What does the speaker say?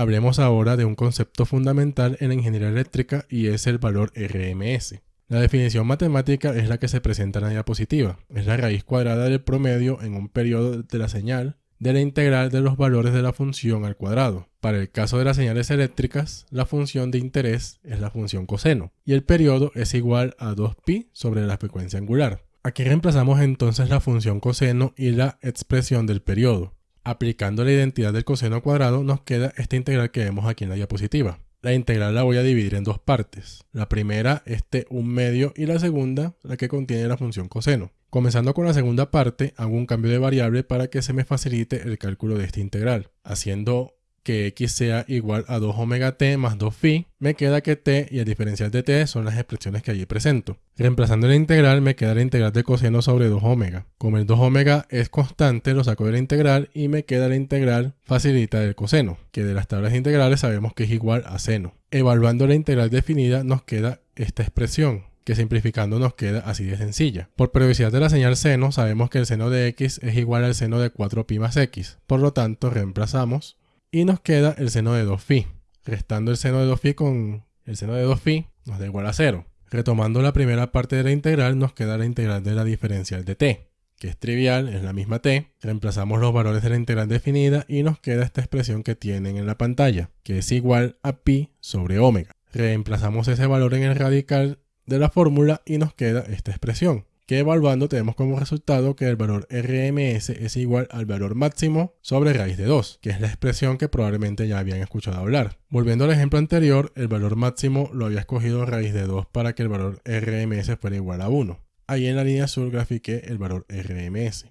Hablemos ahora de un concepto fundamental en la ingeniería eléctrica y es el valor RMS. La definición matemática es la que se presenta en la diapositiva. Es la raíz cuadrada del promedio en un periodo de la señal de la integral de los valores de la función al cuadrado. Para el caso de las señales eléctricas, la función de interés es la función coseno y el periodo es igual a 2pi sobre la frecuencia angular. Aquí reemplazamos entonces la función coseno y la expresión del periodo. Aplicando la identidad del coseno cuadrado nos queda esta integral que vemos aquí en la diapositiva. La integral la voy a dividir en dos partes. La primera, este un medio, y la segunda, la que contiene la función coseno. Comenzando con la segunda parte, hago un cambio de variable para que se me facilite el cálculo de esta integral. Haciendo que x sea igual a 2 omega t más 2 phi, me queda que t y el diferencial de t son las expresiones que allí presento. Reemplazando la integral me queda la integral de coseno sobre 2 omega. Como el 2 omega es constante, lo saco de la integral y me queda la integral facilita del coseno, que de las tablas integrales sabemos que es igual a seno. Evaluando la integral definida nos queda esta expresión, que simplificando nos queda así de sencilla. Por periodicidad de la señal seno, sabemos que el seno de x es igual al seno de 4pi más x. Por lo tanto, reemplazamos y nos queda el seno de 2phi. Restando el seno de 2phi con el seno de 2phi nos da igual a 0. Retomando la primera parte de la integral nos queda la integral de la diferencial de t, que es trivial, es la misma t. Reemplazamos los valores de la integral definida y nos queda esta expresión que tienen en la pantalla, que es igual a pi sobre omega. Reemplazamos ese valor en el radical de la fórmula y nos queda esta expresión, que evaluando tenemos como resultado que el valor RMS es igual al valor máximo sobre raíz de 2, que es la expresión que probablemente ya habían escuchado hablar. Volviendo al ejemplo anterior, el valor máximo lo había escogido raíz de 2 para que el valor RMS fuera igual a 1. Ahí en la línea azul grafiqué el valor RMS.